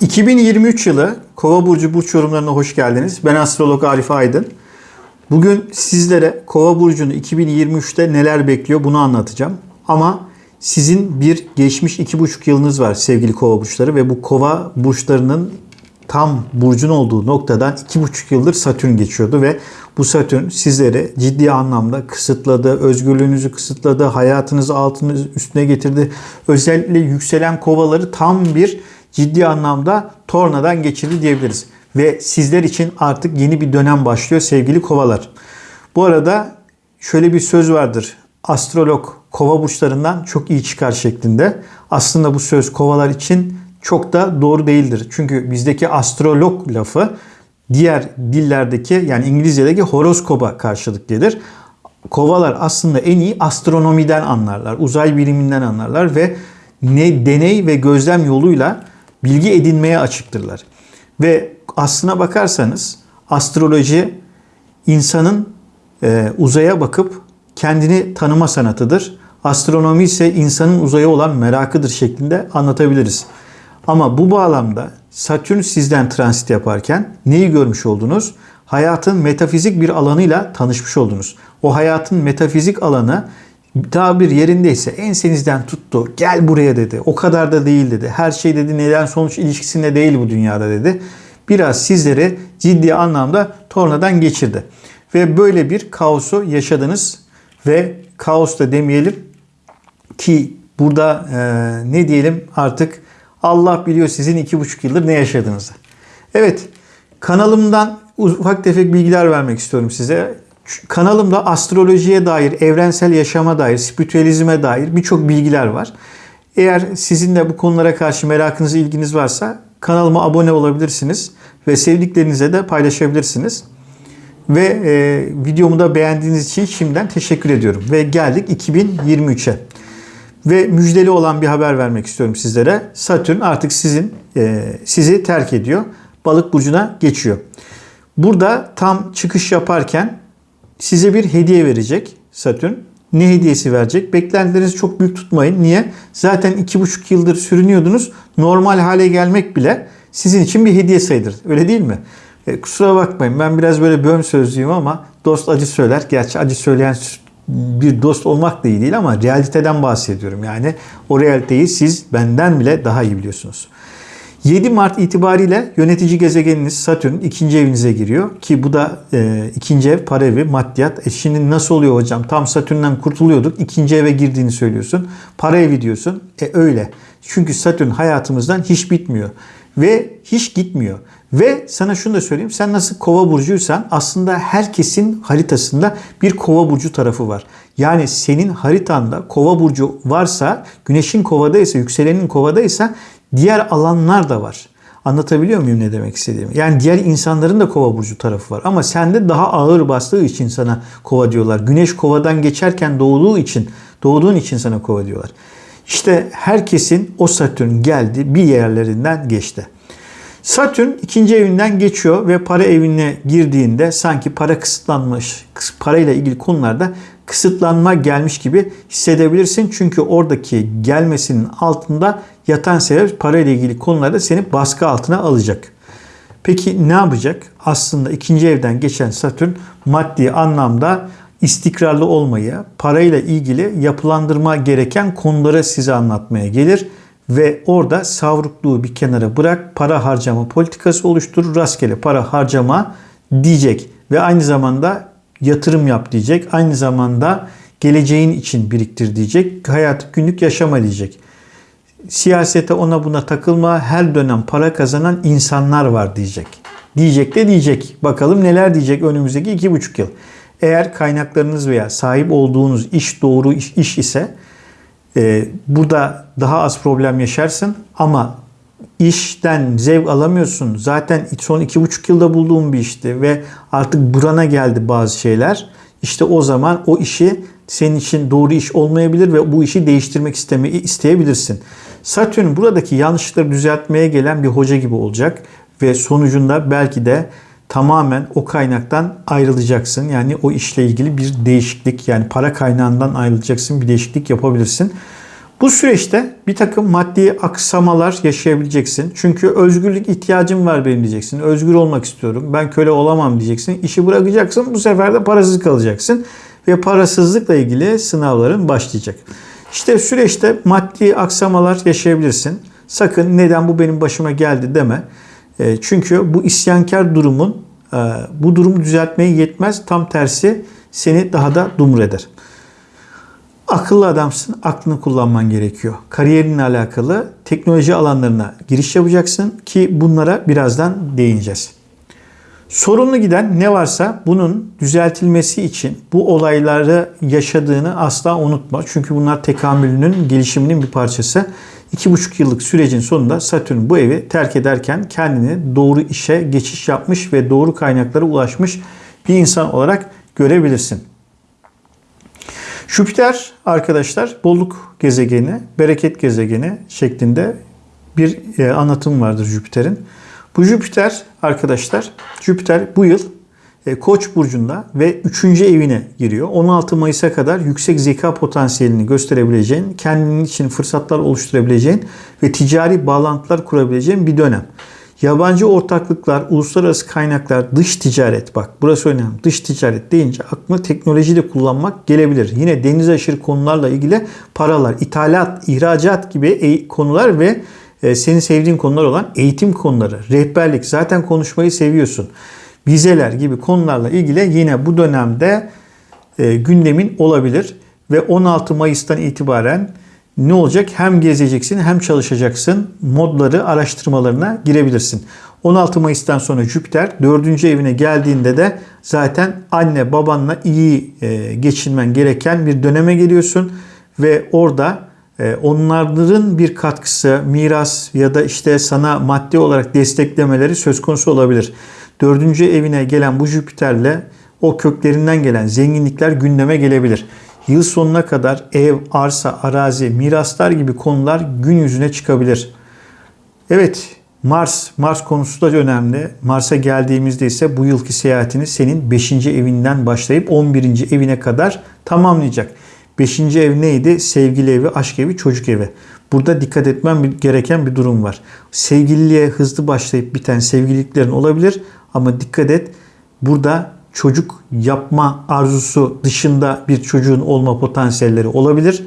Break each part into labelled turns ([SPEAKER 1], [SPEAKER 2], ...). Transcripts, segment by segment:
[SPEAKER 1] 2023 yılı Kova burcu burç yorumlarına hoş geldiniz. Ben astrolog Arif Aydın. Bugün sizlere Kova burcunu 2023'te neler bekliyor bunu anlatacağım. Ama sizin bir geçmiş iki buçuk yılınız var sevgili Kova burçları ve bu Kova burçlarının tam burcun olduğu noktadan iki buçuk yıldır Satürn geçiyordu ve bu Satürn sizleri ciddi anlamda kısıtladı, özgürlüğünüzü kısıtladı, hayatınızı altınız üstüne getirdi. Özellikle yükselen kovaları tam bir ciddi anlamda tornadan geçirdi diyebiliriz. Ve sizler için artık yeni bir dönem başlıyor sevgili kovalar. Bu arada şöyle bir söz vardır. Astrolog kova burçlarından çok iyi çıkar şeklinde. Aslında bu söz kovalar için çok da doğru değildir. Çünkü bizdeki astrolog lafı diğer dillerdeki yani İngilizce'deki horoskopa karşılık gelir. Kovalar aslında en iyi astronomiden anlarlar, uzay biliminden anlarlar ve ne deney ve gözlem yoluyla bilgi edinmeye açıktırlar. Ve aslına bakarsanız astroloji insanın e, uzaya bakıp kendini tanıma sanatıdır. Astronomi ise insanın uzaya olan merakıdır şeklinde anlatabiliriz. Ama bu bağlamda Satürn sizden transit yaparken neyi görmüş oldunuz? Hayatın metafizik bir alanıyla tanışmış oldunuz. O hayatın metafizik alanı daha bir yerindeyse ensenizden tuttu. Gel buraya dedi. O kadar da değil dedi. Her şey dedi neden sonuç ilişkisinde değil bu dünyada dedi. Biraz sizleri ciddi anlamda tornadan geçirdi. Ve böyle bir kaosu yaşadınız. Ve kaos da demeyelim ki burada e, ne diyelim artık Allah biliyor sizin iki buçuk yıldır ne yaşadığınızı. Evet kanalımdan ufak tefek bilgiler vermek istiyorum size. Kanalımda astrolojiye dair, evrensel yaşama dair, spiritüalizme dair birçok bilgiler var. Eğer sizin de bu konulara karşı merakınız, ilginiz varsa kanalıma abone olabilirsiniz ve sevdiklerinize de paylaşabilirsiniz. Ve e, videomu da beğendiğiniz için şimdiden teşekkür ediyorum. Ve geldik 2023'e. Ve müjdeli olan bir haber vermek istiyorum sizlere. Satürn artık sizin e, sizi terk ediyor. Balık burcuna geçiyor. Burada tam çıkış yaparken size bir hediye verecek Satürn. Ne hediyesi verecek? Beklentilerinizi çok büyük tutmayın. Niye? Zaten iki buçuk yıldır sürünüyordunuz. Normal hale gelmek bile sizin için bir hediye sayılır. Öyle değil mi? E, kusura bakmayın ben biraz böyle böm sözlüyüm ama dost acı söyler. Gerçi acı söyleyen bir dost olmak da iyi değil ama realiteden bahsediyorum. Yani o realiteyi siz benden bile daha iyi biliyorsunuz. 7 Mart itibariyle yönetici gezegeniniz Satürn ikinci evinize giriyor. Ki bu da e, ikinci ev para evi maddiyat. E şimdi nasıl oluyor hocam? Tam Satürn'den kurtuluyorduk. ikinci eve girdiğini söylüyorsun. Para evi diyorsun. E öyle. Çünkü Satürn hayatımızdan hiç bitmiyor. Ve hiç gitmiyor. Ve sana şunu da söyleyeyim. Sen nasıl kova burcuysan aslında herkesin haritasında bir kova burcu tarafı var. Yani senin haritanda kova burcu varsa, güneşin kovadaysa, yükselenin kovadaysa diğer alanlar da var. Anlatabiliyor muyum ne demek istediğimi? Yani diğer insanların da kova burcu tarafı var. Ama sende daha ağır bastığı için sana kova diyorlar. Güneş kovadan geçerken doğduğu için, doğduğun için sana kova diyorlar. İşte herkesin o Satürn geldi bir yerlerinden geçti. Satürn ikinci evinden geçiyor ve para evine girdiğinde sanki para kısıtlanmış, parayla ilgili konularda kısıtlanma gelmiş gibi hissedebilirsin. Çünkü oradaki gelmesinin altında yatan sebep parayla ilgili konularda seni baskı altına alacak. Peki ne yapacak? Aslında ikinci evden geçen Satürn maddi anlamda istikrarlı olmayı, parayla ilgili yapılandırma gereken konuları size anlatmaya gelir ve orada savrukluğu bir kenara bırak, para harcama politikası oluşturur, rastgele para harcama diyecek ve aynı zamanda yatırım yap diyecek, aynı zamanda geleceğin için biriktir diyecek, hayat günlük yaşama diyecek. Siyasete ona buna takılma, her dönem para kazanan insanlar var diyecek. Diyecek de diyecek. Bakalım neler diyecek önümüzdeki iki buçuk yıl. Eğer kaynaklarınız veya sahip olduğunuz iş doğru iş, iş ise e, burada daha az problem yaşarsın ama işten zevk alamıyorsun. Zaten son iki buçuk yılda bulduğum bir işti ve artık burana geldi bazı şeyler. İşte o zaman o işi senin için doğru iş olmayabilir ve bu işi değiştirmek istemeyi isteyebilirsin. Satürn buradaki yanlışlıkları düzeltmeye gelen bir hoca gibi olacak ve sonucunda belki de tamamen o kaynaktan ayrılacaksın. Yani o işle ilgili bir değişiklik yani para kaynağından ayrılacaksın bir değişiklik yapabilirsin. Bu süreçte bir takım maddi aksamalar yaşayabileceksin. Çünkü özgürlük ihtiyacım var benim diyeceksin. Özgür olmak istiyorum. Ben köle olamam diyeceksin. İşi bırakacaksın. Bu sefer de parasız kalacaksın. Ve parasızlıkla ilgili sınavların başlayacak. İşte süreçte maddi aksamalar yaşayabilirsin. Sakın neden bu benim başıma geldi deme. E, çünkü bu isyankar durumun e, bu durumu düzeltmeye yetmez. Tam tersi seni daha da dumur eder. Akıllı adamsın, aklını kullanman gerekiyor. Kariyerinle alakalı teknoloji alanlarına giriş yapacaksın ki bunlara birazdan değineceğiz. Sorunlu giden ne varsa bunun düzeltilmesi için bu olayları yaşadığını asla unutma. Çünkü bunlar tekamülünün, gelişiminin bir parçası. 2,5 yıllık sürecin sonunda Satürn bu evi terk ederken kendini doğru işe geçiş yapmış ve doğru kaynaklara ulaşmış bir insan olarak görebilirsin. Jüpiter arkadaşlar bolluk gezegeni, bereket gezegeni şeklinde bir e, anlatım vardır Jüpiter'in. Bu Jüpiter arkadaşlar, Jüpiter bu yıl Koç burcunda ve 3. evine giriyor. 16 Mayıs'a kadar yüksek zeka potansiyelini gösterebileceğin, kendinin için fırsatlar oluşturabileceğin ve ticari bağlantılar kurabileceğin bir dönem. Yabancı ortaklıklar, uluslararası kaynaklar, dış ticaret bak burası önemli. Dış ticaret deyince aklına teknolojiyi de kullanmak gelebilir. Yine deniz aşırı konularla ilgili paralar, ithalat, ihracat gibi konular ve e, senin sevdiğin konular olan eğitim konuları, rehberlik zaten konuşmayı seviyorsun. Vizeler gibi konularla ilgili yine bu dönemde e, gündemin olabilir ve 16 Mayıs'tan itibaren ne olacak? Hem gezeceksin hem çalışacaksın. Modları araştırmalarına girebilirsin. 16 Mayıs'tan sonra Jüpiter 4. evine geldiğinde de zaten anne babanla iyi e, geçinmen gereken bir döneme geliyorsun ve orada e, onların bir katkısı, miras ya da işte sana maddi olarak desteklemeleri söz konusu olabilir. 4. evine gelen bu Jüpiter'le o köklerinden gelen zenginlikler gündeme gelebilir yıl sonuna kadar ev, arsa, arazi, miraslar gibi konular gün yüzüne çıkabilir. Evet, Mars, Mars konusu da önemli. Mars'a geldiğimizde ise bu yılki seyahatini senin 5. evinden başlayıp 11. evine kadar tamamlayacak. 5. ev neydi? Sevgili evi, aşk evi, çocuk evi. Burada dikkat etmem gereken bir durum var. Sevgililiğe hızlı başlayıp biten sevgililiklerin olabilir ama dikkat et burada çocuk yapma arzusu dışında bir çocuğun olma potansiyelleri olabilir.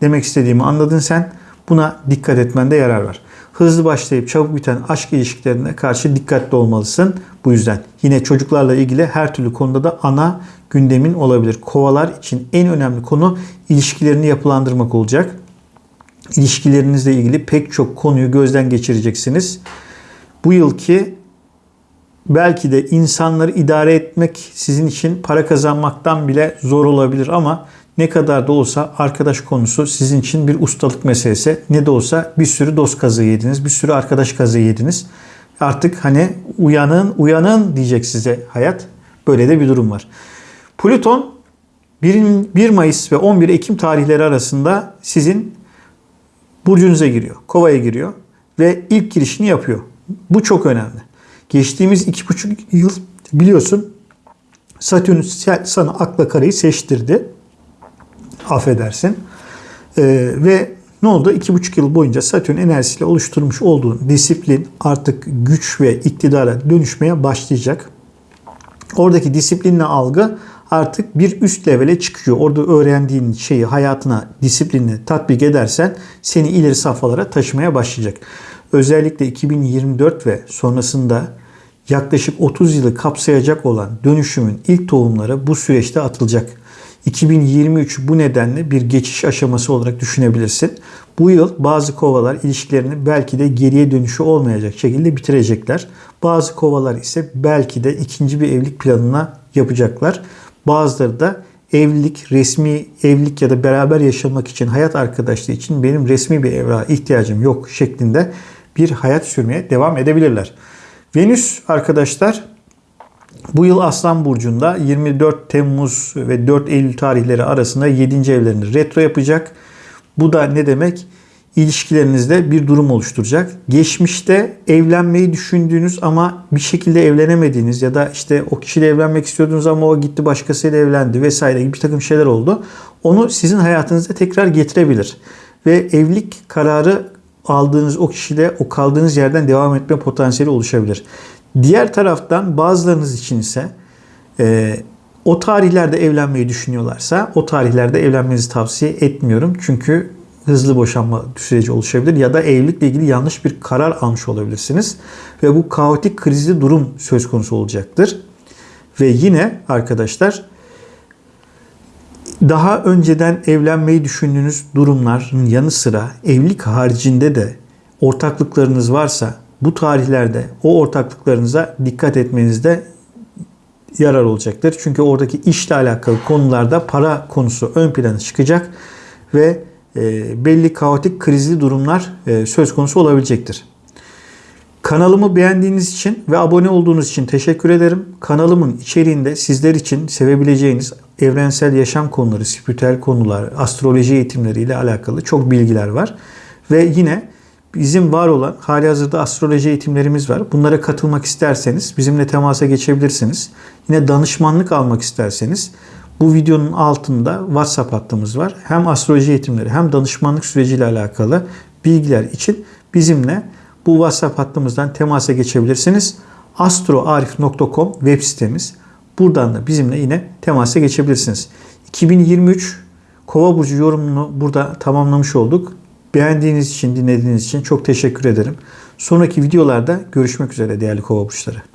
[SPEAKER 1] Demek istediğimi anladın sen. Buna dikkat etmende yarar var. Hızlı başlayıp çabuk biten aşk ilişkilerine karşı dikkatli olmalısın. Bu yüzden yine çocuklarla ilgili her türlü konuda da ana gündemin olabilir. Kovalar için en önemli konu ilişkilerini yapılandırmak olacak. İlişkilerinizle ilgili pek çok konuyu gözden geçireceksiniz. Bu yılki belki de insanları idare etmek sizin için para kazanmaktan bile zor olabilir ama ne kadar da olsa arkadaş konusu sizin için bir ustalık meselesi. Ne de olsa bir sürü dost kazığı yediniz, bir sürü arkadaş kazığı yediniz. Artık hani uyanın, uyanın diyecek size hayat. Böyle de bir durum var. Plüton 1 Mayıs ve 11 Ekim tarihleri arasında sizin burcunuza giriyor. Kovaya giriyor ve ilk girişini yapıyor. Bu çok önemli. Geçtiğimiz iki buçuk yıl biliyorsun Satürn sana akla karayı seçtirdi. Affedersin. Ee, ve ne oldu? İki buçuk yıl boyunca Satürn enerjisiyle oluşturmuş olduğun disiplin artık güç ve iktidara dönüşmeye başlayacak. Oradaki disiplinle algı artık bir üst levele çıkıyor. Orada öğrendiğin şeyi hayatına disiplinle tatbik edersen seni ileri safhalara taşımaya başlayacak. Özellikle 2024 ve sonrasında yaklaşık 30 yılı kapsayacak olan dönüşümün ilk tohumları bu süreçte atılacak. 2023 bu nedenle bir geçiş aşaması olarak düşünebilirsin. Bu yıl bazı kovalar ilişkilerini belki de geriye dönüşü olmayacak şekilde bitirecekler. Bazı kovalar ise belki de ikinci bir evlilik planına yapacaklar. Bazıları da evlilik, resmi evlilik ya da beraber yaşamak için, hayat arkadaşlığı için benim resmi bir evrağa ihtiyacım yok şeklinde bir hayat sürmeye devam edebilirler. Venüs arkadaşlar bu yıl Aslan Burcu'nda 24 Temmuz ve 4 Eylül tarihleri arasında 7. evlerini retro yapacak. Bu da ne demek? İlişkilerinizde bir durum oluşturacak. Geçmişte evlenmeyi düşündüğünüz ama bir şekilde evlenemediğiniz ya da işte o kişiyle evlenmek istiyordunuz ama o gitti başkasıyla evlendi vesaire gibi bir takım şeyler oldu. Onu sizin hayatınızda tekrar getirebilir. ve evlilik kararı aldığınız o kişiyle o kaldığınız yerden devam etme potansiyeli oluşabilir. Diğer taraftan bazılarınız için ise e, o tarihlerde evlenmeyi düşünüyorlarsa o tarihlerde evlenmenizi tavsiye etmiyorum. Çünkü hızlı boşanma süreci oluşabilir ya da evlilikle ilgili yanlış bir karar almış olabilirsiniz. Ve bu kaotik krizli durum söz konusu olacaktır. Ve yine arkadaşlar daha önceden evlenmeyi düşündüğünüz durumların yanı sıra evlilik haricinde de ortaklıklarınız varsa bu tarihlerde o ortaklıklarınıza dikkat etmenizde yarar olacaktır. Çünkü oradaki işle alakalı konularda para konusu ön plana çıkacak ve belli kaotik krizli durumlar e, söz konusu olabilecektir. Kanalımı beğendiğiniz için ve abone olduğunuz için teşekkür ederim. Kanalımın içeriğinde sizler için sevebileceğiniz evrensel yaşam konuları, spiritüel konular, astroloji eğitimleriyle alakalı çok bilgiler var. Ve yine bizim var olan hali hazırda astroloji eğitimlerimiz var. Bunlara katılmak isterseniz bizimle temasa geçebilirsiniz. Yine danışmanlık almak isterseniz bu videonun altında WhatsApp hattımız var. Hem astroloji eğitimleri hem danışmanlık süreciyle alakalı bilgiler için bizimle bu WhatsApp hattımızdan temasa geçebilirsiniz. astroarif.com web sitemiz. Buradan da bizimle yine temasa geçebilirsiniz. 2023 Kova burcu yorumunu burada tamamlamış olduk. Beğendiğiniz için, dinlediğiniz için çok teşekkür ederim. Sonraki videolarda görüşmek üzere değerli Kova burçları.